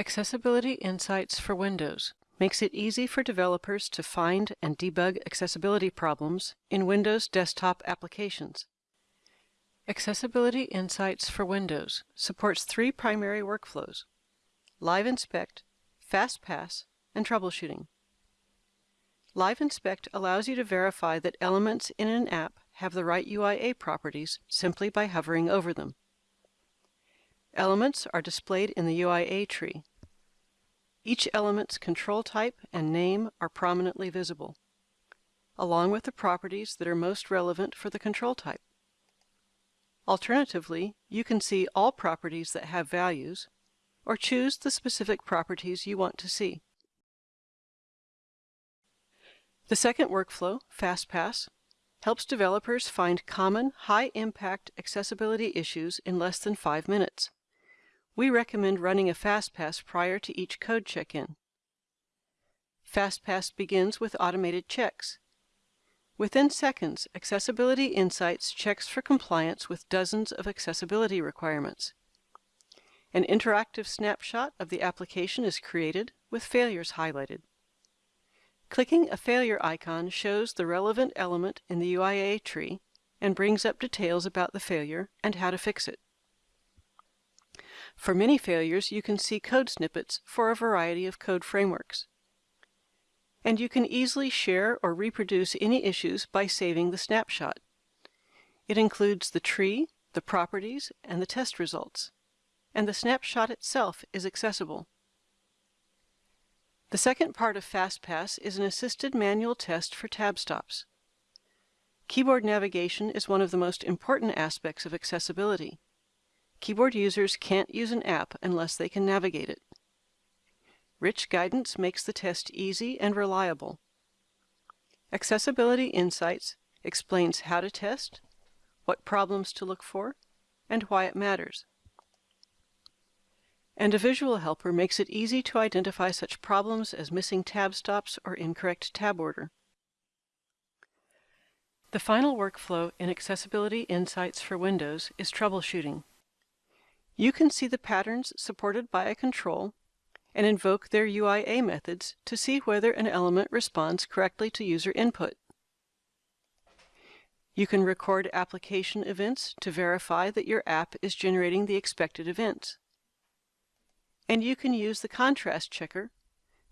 Accessibility Insights for Windows makes it easy for developers to find and debug accessibility problems in Windows desktop applications. Accessibility Insights for Windows supports three primary workflows, Live Inspect, Fast Pass, and troubleshooting. Live Inspect allows you to verify that elements in an app have the right UIA properties simply by hovering over them. Elements are displayed in the UIA tree. Each element's control type and name are prominently visible, along with the properties that are most relevant for the control type. Alternatively, you can see all properties that have values, or choose the specific properties you want to see. The second workflow, FastPass, helps developers find common, high-impact accessibility issues in less than five minutes. We recommend running a FastPass prior to each code check-in. FastPass begins with automated checks. Within seconds, Accessibility Insights checks for compliance with dozens of accessibility requirements. An interactive snapshot of the application is created with failures highlighted. Clicking a failure icon shows the relevant element in the UIA tree and brings up details about the failure and how to fix it. For many failures, you can see code snippets for a variety of code frameworks. And you can easily share or reproduce any issues by saving the snapshot. It includes the tree, the properties, and the test results. And the snapshot itself is accessible. The second part of FastPass is an assisted manual test for tab stops. Keyboard navigation is one of the most important aspects of accessibility. Keyboard users can't use an app unless they can navigate it. Rich guidance makes the test easy and reliable. Accessibility Insights explains how to test, what problems to look for, and why it matters and a visual helper makes it easy to identify such problems as missing tab stops or incorrect tab order. The final workflow in Accessibility Insights for Windows is troubleshooting. You can see the patterns supported by a control and invoke their UIA methods to see whether an element responds correctly to user input. You can record application events to verify that your app is generating the expected events and you can use the contrast checker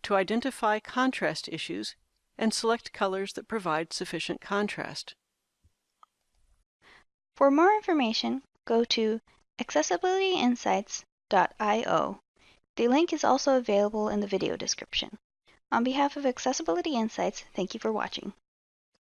to identify contrast issues and select colors that provide sufficient contrast. For more information, go to accessibilityinsights.io. The link is also available in the video description. On behalf of Accessibility Insights, thank you for watching.